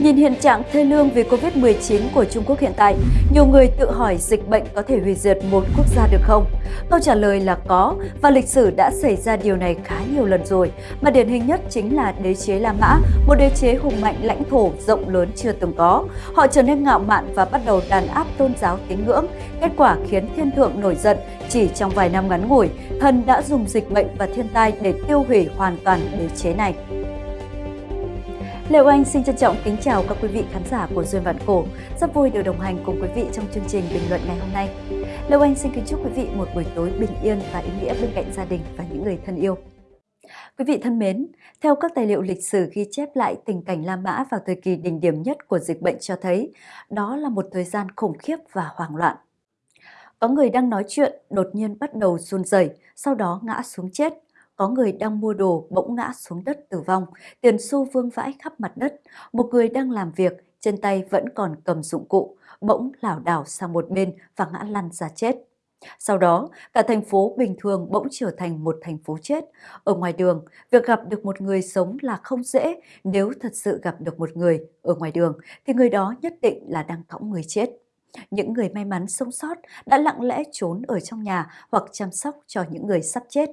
Nhìn hiện trạng thê lương vì Covid-19 của Trung Quốc hiện tại, nhiều người tự hỏi dịch bệnh có thể hủy diệt một quốc gia được không? Câu trả lời là có và lịch sử đã xảy ra điều này khá nhiều lần rồi, mà điển hình nhất chính là đế chế La Mã, một đế chế hùng mạnh lãnh thổ rộng lớn chưa từng có. Họ trở nên ngạo mạn và bắt đầu đàn áp tôn giáo tín ngưỡng, kết quả khiến thiên thượng nổi giận chỉ trong vài năm ngắn ngủi, thần đã dùng dịch bệnh và thiên tai để tiêu hủy hoàn toàn đế chế này. Lê Anh xin trân trọng kính chào các quý vị khán giả của Duyên Vạn Cổ. Rất vui được đồng hành cùng quý vị trong chương trình bình luận ngày hôm nay. Lê Anh xin kính chúc quý vị một buổi tối bình yên và ý nghĩa bên cạnh gia đình và những người thân yêu. Quý vị thân mến, theo các tài liệu lịch sử ghi chép lại tình cảnh La Mã vào thời kỳ đỉnh điểm nhất của dịch bệnh cho thấy, đó là một thời gian khủng khiếp và hoang loạn. Có người đang nói chuyện, đột nhiên bắt đầu run rẩy, sau đó ngã xuống chết có người đang mua đồ bỗng ngã xuống đất tử vong, tiền xu vương vãi khắp mặt đất. Một người đang làm việc, trên tay vẫn còn cầm dụng cụ, bỗng lảo đảo sang một bên và ngã lăn ra chết. Sau đó, cả thành phố bình thường bỗng trở thành một thành phố chết. Ở ngoài đường, việc gặp được một người sống là không dễ. Nếu thật sự gặp được một người ở ngoài đường, thì người đó nhất định là đang cõng người chết. Những người may mắn sống sót đã lặng lẽ trốn ở trong nhà hoặc chăm sóc cho những người sắp chết.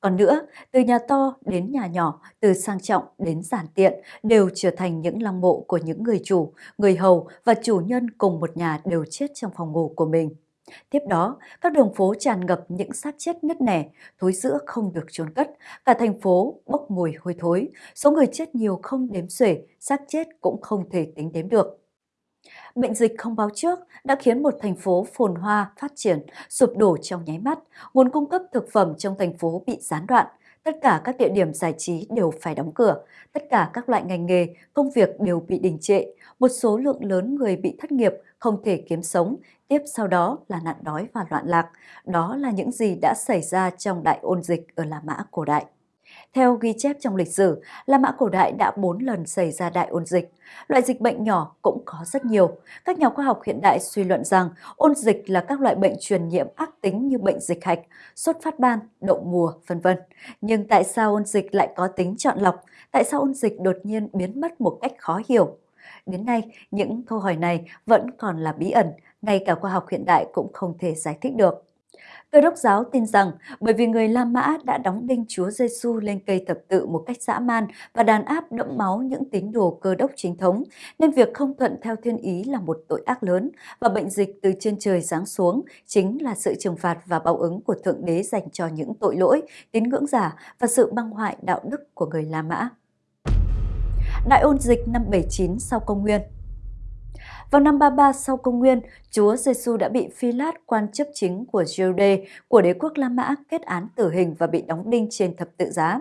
Còn nữa, từ nhà to đến nhà nhỏ, từ sang trọng đến giản tiện đều trở thành những lăng mộ của những người chủ, người hầu và chủ nhân cùng một nhà đều chết trong phòng ngủ của mình. Tiếp đó, các đường phố tràn ngập những xác chết nứt nẻ, thối rữa không được chôn cất, cả thành phố bốc mùi hôi thối, số người chết nhiều không đếm xuể, xác chết cũng không thể tính đếm được. Bệnh dịch không báo trước đã khiến một thành phố phồn hoa, phát triển, sụp đổ trong nháy mắt. Nguồn cung cấp thực phẩm trong thành phố bị gián đoạn. Tất cả các địa điểm giải trí đều phải đóng cửa. Tất cả các loại ngành nghề, công việc đều bị đình trệ. Một số lượng lớn người bị thất nghiệp, không thể kiếm sống. Tiếp sau đó là nạn đói và loạn lạc. Đó là những gì đã xảy ra trong đại ôn dịch ở La Mã cổ đại. Theo ghi chép trong lịch sử, La Mã cổ đại đã 4 lần xảy ra đại ôn dịch. Loại dịch bệnh nhỏ cũng có rất nhiều. Các nhà khoa học hiện đại suy luận rằng ôn dịch là các loại bệnh truyền nhiễm ác tính như bệnh dịch hạch, sốt phát ban, đậu mùa, vân vân. Nhưng tại sao ôn dịch lại có tính chọn lọc? Tại sao ôn dịch đột nhiên biến mất một cách khó hiểu? Đến nay, những câu hỏi này vẫn còn là bí ẩn, ngay cả khoa học hiện đại cũng không thể giải thích được. Cơ đốc giáo tin rằng bởi vì người La Mã đã đóng đinh Chúa Giêsu lên cây thập tự một cách dã man và đàn áp đẫm máu những tín đồ cơ đốc chính thống, nên việc không thuận theo thiên ý là một tội ác lớn và bệnh dịch từ trên trời giáng xuống chính là sự trừng phạt và báo ứng của Thượng Đế dành cho những tội lỗi, tín ngưỡng giả và sự băng hoại đạo đức của người La Mã. Đại ôn dịch năm 79 sau công nguyên vào năm 33 sau công nguyên, Chúa Giêsu đã bị Phi Lát, quan chấp chính của Giuđê của đế quốc La Mã kết án tử hình và bị đóng đinh trên thập tự giá.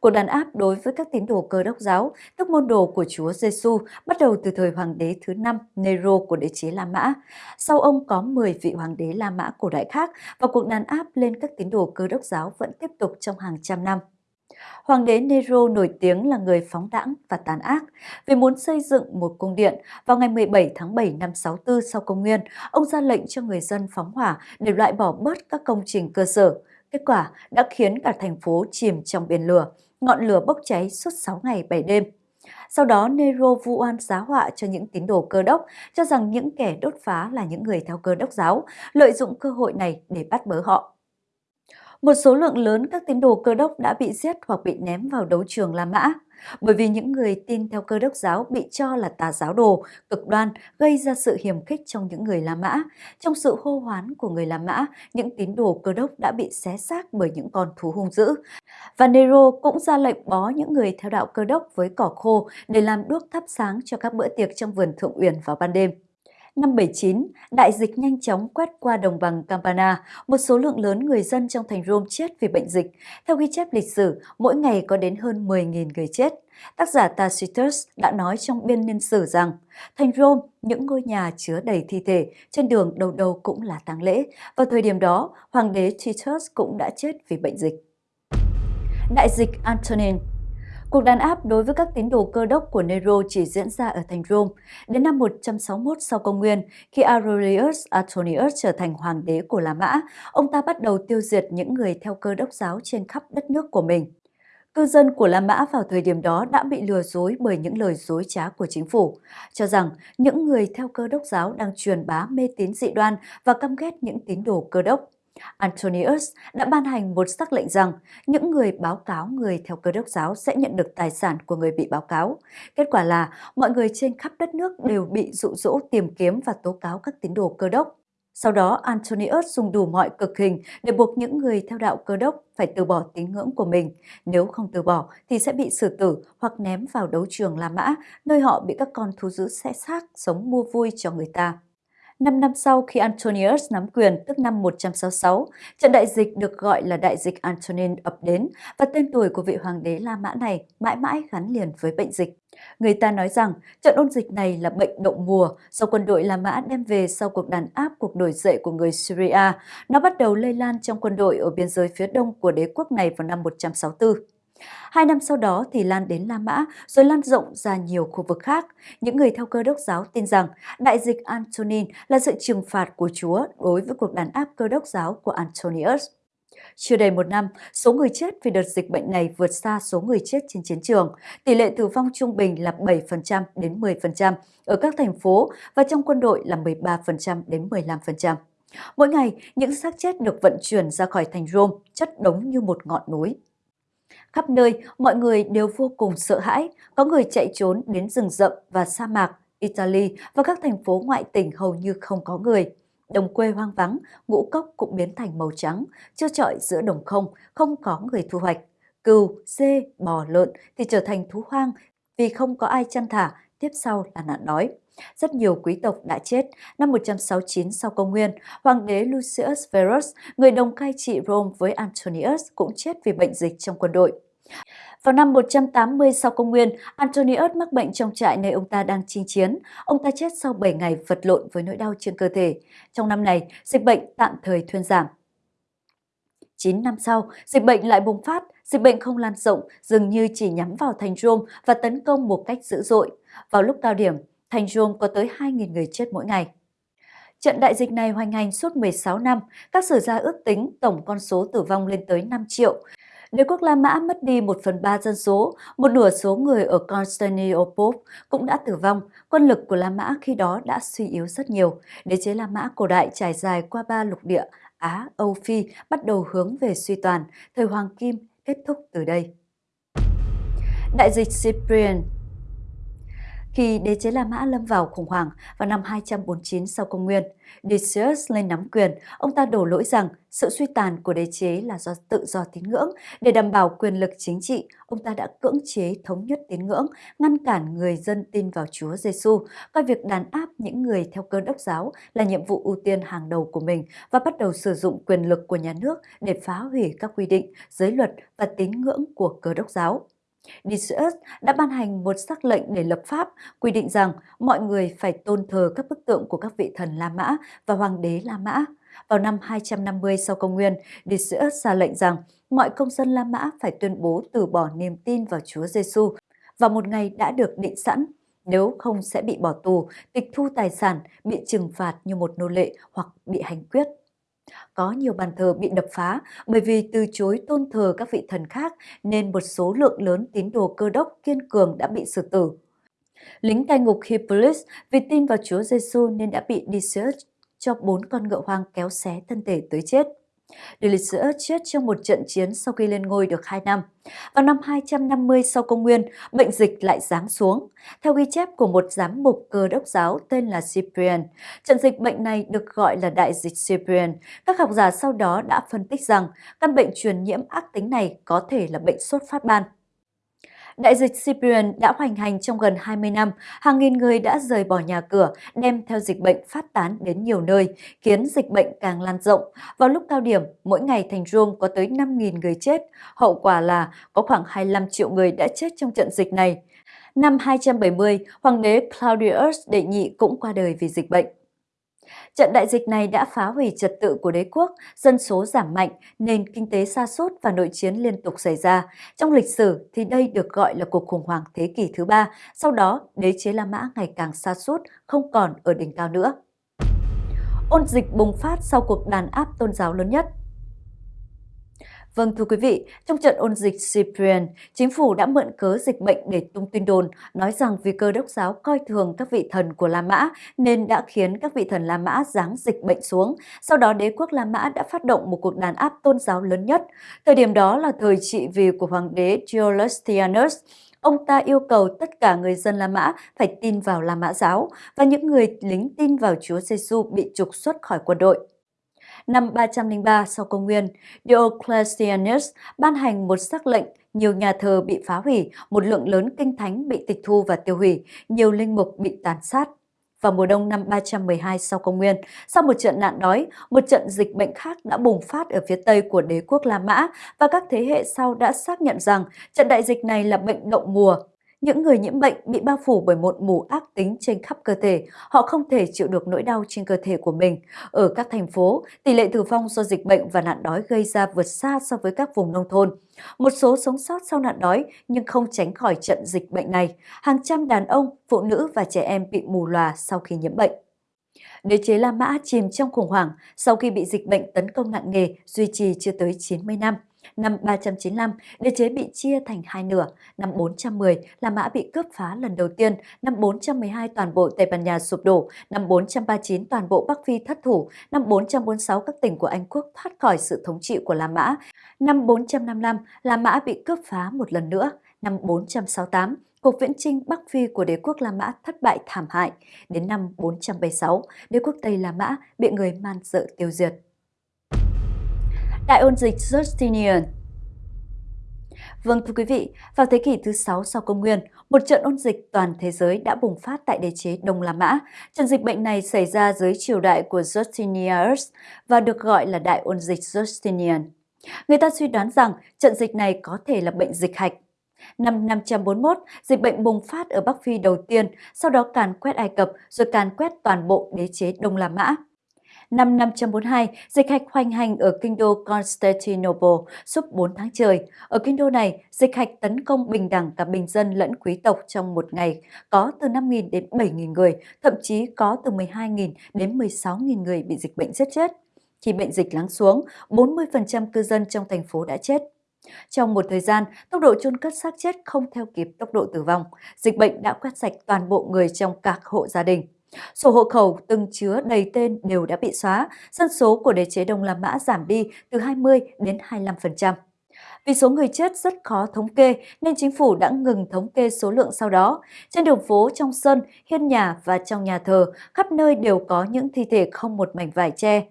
Cuộc đàn áp đối với các tín đồ cơ đốc giáo, tức môn đồ của Chúa Giêsu, bắt đầu từ thời hoàng đế thứ năm Nero của đế chế La Mã. Sau ông có 10 vị hoàng đế La Mã cổ đại khác và cuộc đàn áp lên các tín đồ cơ đốc giáo vẫn tiếp tục trong hàng trăm năm. Hoàng đế Nero nổi tiếng là người phóng đãng và tàn ác. Vì muốn xây dựng một cung điện, vào ngày 17 tháng 7 năm 64 sau công nguyên, ông ra lệnh cho người dân phóng hỏa để loại bỏ bớt các công trình cơ sở. Kết quả đã khiến cả thành phố chìm trong biển lửa, ngọn lửa bốc cháy suốt 6 ngày 7 đêm. Sau đó Nero vu oan giá họa cho những tín đồ cơ đốc, cho rằng những kẻ đốt phá là những người theo cơ đốc giáo, lợi dụng cơ hội này để bắt bớ họ. Một số lượng lớn các tín đồ cơ đốc đã bị giết hoặc bị ném vào đấu trường La Mã, bởi vì những người tin theo cơ đốc giáo bị cho là tà giáo đồ, cực đoan, gây ra sự hiềm khích trong những người La Mã. Trong sự hô hoán của người La Mã, những tín đồ cơ đốc đã bị xé xác bởi những con thú hung dữ. Và Nero cũng ra lệnh bó những người theo đạo cơ đốc với cỏ khô để làm đuốc thắp sáng cho các bữa tiệc trong vườn thượng uyển vào ban đêm. Năm 79, đại dịch nhanh chóng quét qua đồng bằng Campana, một số lượng lớn người dân trong thành Rome chết vì bệnh dịch. Theo ghi chép lịch sử, mỗi ngày có đến hơn 10.000 người chết. Tác giả Tacitus đã nói trong biên niên sử rằng, thành Rome, những ngôi nhà chứa đầy thi thể, trên đường đầu đầu cũng là tang lễ. Vào thời điểm đó, hoàng đế Titus cũng đã chết vì bệnh dịch. Đại dịch Antonin Cuộc đàn áp đối với các tín đồ cơ đốc của Nero chỉ diễn ra ở thành Rome. Đến năm 161 sau công nguyên, khi Aurelius Antonius trở thành hoàng đế của La Mã, ông ta bắt đầu tiêu diệt những người theo cơ đốc giáo trên khắp đất nước của mình. Cư dân của La Mã vào thời điểm đó đã bị lừa dối bởi những lời dối trá của chính phủ, cho rằng những người theo cơ đốc giáo đang truyền bá mê tín dị đoan và căm ghét những tín đồ cơ đốc. Antonius đã ban hành một sắc lệnh rằng những người báo cáo người theo cơ đốc giáo sẽ nhận được tài sản của người bị báo cáo. Kết quả là mọi người trên khắp đất nước đều bị dụ dỗ tìm kiếm và tố cáo các tín đồ cơ đốc. Sau đó, Antonius dùng đủ mọi cực hình để buộc những người theo đạo cơ đốc phải từ bỏ tín ngưỡng của mình. Nếu không từ bỏ thì sẽ bị xử tử hoặc ném vào đấu trường La Mã, nơi họ bị các con thú dữ xé xác sống mua vui cho người ta. Năm năm sau khi Antonius nắm quyền, tức năm 166, trận đại dịch được gọi là đại dịch Antonin ập đến và tên tuổi của vị hoàng đế La Mã này mãi mãi gắn liền với bệnh dịch. Người ta nói rằng trận ôn dịch này là bệnh đậu mùa do quân đội La Mã đem về sau cuộc đàn áp cuộc nổi dậy của người Syria. Nó bắt đầu lây lan trong quân đội ở biên giới phía đông của đế quốc này vào năm 164. Hai năm sau đó thì lan đến La Mã, rồi lan rộng ra nhiều khu vực khác. Những người theo cơ đốc giáo tin rằng đại dịch Antonin là sự trừng phạt của Chúa đối với cuộc đàn áp cơ đốc giáo của Antonius. Chưa đầy một năm, số người chết vì đợt dịch bệnh này vượt xa số người chết trên chiến trường. Tỷ lệ tử vong trung bình là 7% đến 10% ở các thành phố và trong quân đội là 13% đến 15%. Mỗi ngày, những xác chết được vận chuyển ra khỏi thành Rome chất đống như một ngọn núi. Khắp nơi, mọi người đều vô cùng sợ hãi, có người chạy trốn đến rừng rậm và sa mạc, Italy và các thành phố ngoại tỉnh hầu như không có người. Đồng quê hoang vắng, ngũ cốc cũng biến thành màu trắng, chưa trọi giữa đồng không, không có người thu hoạch. Cừu, dê, bò, lợn thì trở thành thú hoang vì không có ai chăn thả, tiếp sau là nạn đói. Rất nhiều quý tộc đã chết. Năm 169 sau công nguyên, hoàng đế Lucius Verus, người đồng cai trị Rome với Antonius cũng chết vì bệnh dịch trong quân đội. Vào năm 180 sau công nguyên, Antonius mắc bệnh trong trại nơi ông ta đang chinh chiến. Ông ta chết sau 7 ngày vật lộn với nỗi đau trên cơ thể. Trong năm này, dịch bệnh tạm thời thuyên giảm. 9 năm sau, dịch bệnh lại bùng phát, dịch bệnh không lan rộng, dường như chỉ nhắm vào thành Rome và tấn công một cách dữ dội. Vào lúc cao điểm, thành Rome có tới 2.000 người chết mỗi ngày. Trận đại dịch này hoành hành suốt 16 năm, các sử gia ước tính tổng con số tử vong lên tới 5 triệu. Đế quốc La Mã mất đi 1 phần 3 dân số, một nửa số người ở Constantinople cũng đã tử vong. Quân lực của La Mã khi đó đã suy yếu rất nhiều. Đế chế La Mã cổ đại trải dài qua ba lục địa Á, Âu Phi bắt đầu hướng về suy toàn, thời Hoàng Kim kết thúc từ đây. Đại dịch Cyprian khi đế chế La Mã lâm vào khủng hoảng vào năm 249 sau công nguyên, Decius lên nắm quyền, ông ta đổ lỗi rằng sự suy tàn của đế chế là do tự do tín ngưỡng. Để đảm bảo quyền lực chính trị, ông ta đã cưỡng chế thống nhất tín ngưỡng, ngăn cản người dân tin vào Chúa Giêsu, coi việc đàn áp những người theo cơ đốc giáo là nhiệm vụ ưu tiên hàng đầu của mình và bắt đầu sử dụng quyền lực của nhà nước để phá hủy các quy định, giới luật và tín ngưỡng của cơ đốc giáo. Decius đã ban hành một sắc lệnh để lập pháp quy định rằng mọi người phải tôn thờ các bức tượng của các vị thần La Mã và hoàng đế La Mã. Vào năm 250 sau công nguyên, Decius ra lệnh rằng mọi công dân La Mã phải tuyên bố từ bỏ niềm tin vào Chúa Giêsu vào một ngày đã được định sẵn, nếu không sẽ bị bỏ tù, tịch thu tài sản, bị trừng phạt như một nô lệ hoặc bị hành quyết. Có nhiều bàn thờ bị đập phá bởi vì từ chối tôn thờ các vị thần khác nên một số lượng lớn tín đồ cơ đốc kiên cường đã bị xử tử. Lính cai ngục Hippolytus vì tin vào Chúa Giêsu nên đã bị Decius cho bốn con ngựa hoang kéo xé thân thể tới chết. Delicious chết trong một trận chiến sau khi lên ngôi được 2 năm. Vào năm 250 sau công nguyên, bệnh dịch lại giáng xuống. Theo ghi chép của một giám mục cơ đốc giáo tên là Cyprian, trận dịch bệnh này được gọi là đại dịch Cyprian. Các học giả sau đó đã phân tích rằng căn bệnh truyền nhiễm ác tính này có thể là bệnh sốt phát ban. Đại dịch Cyprian đã hoành hành trong gần 20 năm, hàng nghìn người đã rời bỏ nhà cửa, đem theo dịch bệnh phát tán đến nhiều nơi, khiến dịch bệnh càng lan rộng. Vào lúc cao điểm, mỗi ngày thành Rome có tới 5.000 người chết, hậu quả là có khoảng 25 triệu người đã chết trong trận dịch này. Năm 270, hoàng đế Claudius đệ nhị cũng qua đời vì dịch bệnh. Trận đại dịch này đã phá hủy trật tự của đế quốc, dân số giảm mạnh, nền kinh tế sa sút và nội chiến liên tục xảy ra. Trong lịch sử thì đây được gọi là cuộc khủng hoảng thế kỷ thứ ba, sau đó đế chế La Mã ngày càng sa sút, không còn ở đỉnh cao nữa. Ôn dịch bùng phát sau cuộc đàn áp tôn giáo lớn nhất Vâng thưa quý vị, trong trận ôn dịch Cyprian, chính phủ đã mượn cớ dịch bệnh để tung tin đồn, nói rằng vì cơ đốc giáo coi thường các vị thần của La Mã nên đã khiến các vị thần La Mã giáng dịch bệnh xuống. Sau đó đế quốc La Mã đã phát động một cuộc đàn áp tôn giáo lớn nhất. Thời điểm đó là thời trị vì của hoàng đế Diocletianus. Ông ta yêu cầu tất cả người dân La Mã phải tin vào La Mã giáo và những người lính tin vào Chúa Giêsu bị trục xuất khỏi quân đội. Năm 303 sau công nguyên, Diocletianus ban hành một sắc lệnh nhiều nhà thờ bị phá hủy, một lượng lớn kinh thánh bị tịch thu và tiêu hủy, nhiều linh mục bị tàn sát. Vào mùa đông năm 312 sau công nguyên, sau một trận nạn đói, một trận dịch bệnh khác đã bùng phát ở phía tây của đế quốc La Mã và các thế hệ sau đã xác nhận rằng trận đại dịch này là bệnh đậu mùa những người nhiễm bệnh bị bao phủ bởi một mù ác tính trên khắp cơ thể, họ không thể chịu được nỗi đau trên cơ thể của mình. Ở các thành phố, tỷ lệ tử vong do dịch bệnh và nạn đói gây ra vượt xa so với các vùng nông thôn. Một số sống sót sau nạn đói nhưng không tránh khỏi trận dịch bệnh này. Hàng trăm đàn ông, phụ nữ và trẻ em bị mù lòa sau khi nhiễm bệnh. Đế chế La Mã chìm trong khủng hoảng sau khi bị dịch bệnh tấn công nặng nề duy trì chưa tới 90 năm. Năm 395, đế chế bị chia thành hai nửa. Năm 410, La Mã bị cướp phá lần đầu tiên. Năm 412, toàn bộ Tây Ban Nha sụp đổ. Năm 439, toàn bộ Bắc Phi thất thủ. Năm 446, các tỉnh của Anh quốc thoát khỏi sự thống trị của La Mã. Năm 455, La Mã bị cướp phá một lần nữa. Năm 468, cuộc viễn chinh Bắc Phi của đế quốc La Mã thất bại thảm hại. Đến năm 476, đế quốc Tây La Mã bị người man dợ tiêu diệt. Đại ôn dịch Justinian Vâng thưa quý vị, vào thế kỷ thứ 6 sau công nguyên, một trận ôn dịch toàn thế giới đã bùng phát tại đế chế Đông La Mã. Trận dịch bệnh này xảy ra dưới triều đại của Justinianus và được gọi là đại ôn dịch Justinian. Người ta suy đoán rằng trận dịch này có thể là bệnh dịch hạch. Năm 541, dịch bệnh bùng phát ở Bắc Phi đầu tiên, sau đó càn quét Ai Cập rồi càn quét toàn bộ đế chế Đông La Mã. Năm 542, dịch hạch hoành hành ở kinh đô Constantinople suốt 4 tháng trời. Ở kinh đô này, dịch hạch tấn công bình đẳng cả bình dân lẫn quý tộc trong một ngày, có từ 5.000 đến 7.000 người, thậm chí có từ 12.000 đến 16.000 người bị dịch bệnh giết chết. Khi bệnh dịch lắng xuống, 40% cư dân trong thành phố đã chết. Trong một thời gian, tốc độ chôn cất xác chết không theo kịp tốc độ tử vong. Dịch bệnh đã quét sạch toàn bộ người trong các hộ gia đình. Sổ hộ khẩu từng chứa đầy tên đều đã bị xóa, dân số của đế chế Đông La Mã giảm đi từ 20 đến 25%. Vì số người chết rất khó thống kê nên chính phủ đã ngừng thống kê số lượng sau đó. Trên đường phố, trong sân, hiên nhà và trong nhà thờ, khắp nơi đều có những thi thể không một mảnh vải che.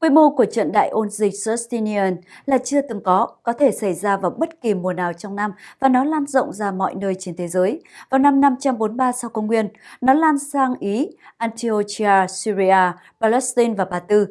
Quy mô của trận đại ôn dịch Justinian là chưa từng có, có thể xảy ra vào bất kỳ mùa nào trong năm và nó lan rộng ra mọi nơi trên thế giới. Vào năm 543 sau công nguyên, nó lan sang Ý, Antiochia, Syria, Palestine và Ba Tư.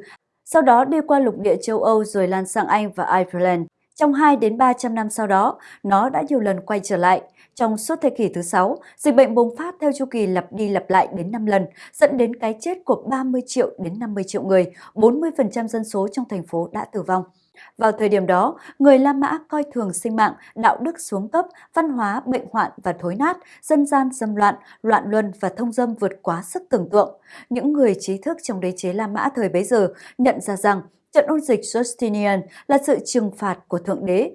Sau đó đi qua lục địa châu Âu rồi lan sang Anh và Ireland. Trong 2 đến 300 năm sau đó, nó đã nhiều lần quay trở lại. Trong suốt thế kỷ thứ 6, dịch bệnh bùng phát theo chu kỳ lặp đi lặp lại đến 5 lần, dẫn đến cái chết của 30 triệu đến 50 triệu người, 40% dân số trong thành phố đã tử vong. Vào thời điểm đó, người La Mã coi thường sinh mạng, đạo đức xuống cấp, văn hóa, bệnh hoạn và thối nát, dân gian dâm loạn, loạn luân và thông dâm vượt quá sức tưởng tượng. Những người trí thức trong đế chế La Mã thời bấy giờ nhận ra rằng trận ôn dịch Justinian là sự trừng phạt của Thượng Đế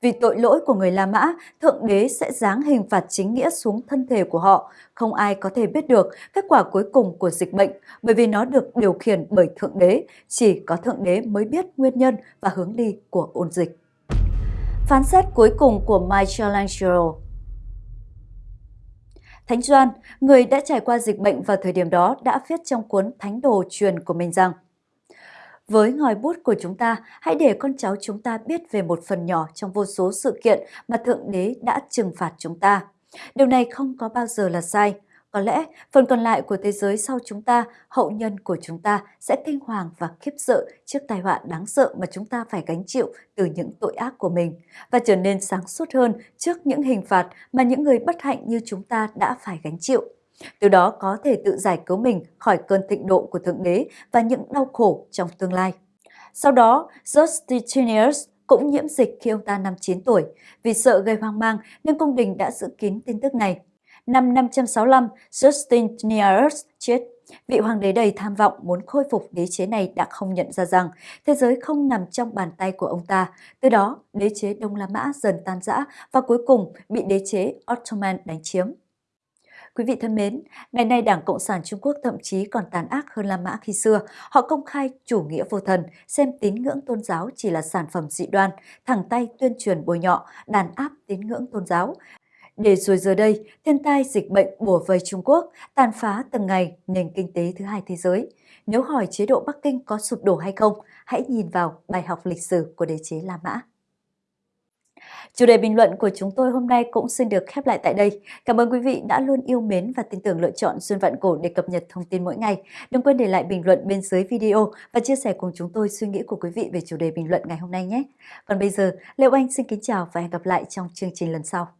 vì tội lỗi của người La Mã, Thượng Đế sẽ giáng hình phạt chính nghĩa xuống thân thể của họ. Không ai có thể biết được kết quả cuối cùng của dịch bệnh bởi vì nó được điều khiển bởi Thượng Đế. Chỉ có Thượng Đế mới biết nguyên nhân và hướng đi của ôn dịch. Phán xét cuối cùng của Michelangelo Thánh Doan, người đã trải qua dịch bệnh vào thời điểm đó đã viết trong cuốn Thánh đồ truyền của mình rằng với ngòi bút của chúng ta, hãy để con cháu chúng ta biết về một phần nhỏ trong vô số sự kiện mà Thượng Đế đã trừng phạt chúng ta. Điều này không có bao giờ là sai. Có lẽ phần còn lại của thế giới sau chúng ta, hậu nhân của chúng ta sẽ kinh hoàng và khiếp sợ trước tai họa đáng sợ mà chúng ta phải gánh chịu từ những tội ác của mình và trở nên sáng suốt hơn trước những hình phạt mà những người bất hạnh như chúng ta đã phải gánh chịu từ đó có thể tự giải cứu mình khỏi cơn thịnh độ của Thượng Đế và những đau khổ trong tương lai. Sau đó, Justinianus cũng nhiễm dịch khi ông ta năm 9 tuổi. Vì sợ gây hoang mang nên cung đình đã giữ kín tin tức này. Năm 565, Justinianus chết. Vị hoàng đế đầy tham vọng muốn khôi phục đế chế này đã không nhận ra rằng thế giới không nằm trong bàn tay của ông ta. Từ đó, đế chế Đông La Mã dần tan rã và cuối cùng bị đế chế Ottoman đánh chiếm. Quý vị thân mến, ngày nay Đảng Cộng sản Trung Quốc thậm chí còn tàn ác hơn La Mã khi xưa. Họ công khai chủ nghĩa vô thần, xem tín ngưỡng tôn giáo chỉ là sản phẩm dị đoan, thẳng tay tuyên truyền bôi nhọ, đàn áp tín ngưỡng tôn giáo. Để rồi giờ đây, thiên tai dịch bệnh bùa vây Trung Quốc, tàn phá từng ngày nền kinh tế thứ hai thế giới. Nếu hỏi chế độ Bắc Kinh có sụp đổ hay không, hãy nhìn vào bài học lịch sử của đế chế La Mã. Chủ đề bình luận của chúng tôi hôm nay cũng xin được khép lại tại đây. Cảm ơn quý vị đã luôn yêu mến và tin tưởng lựa chọn Xuân Vạn Cổ để cập nhật thông tin mỗi ngày. Đừng quên để lại bình luận bên dưới video và chia sẻ cùng chúng tôi suy nghĩ của quý vị về chủ đề bình luận ngày hôm nay nhé. Còn bây giờ, Lê Oanh xin kính chào và hẹn gặp lại trong chương trình lần sau.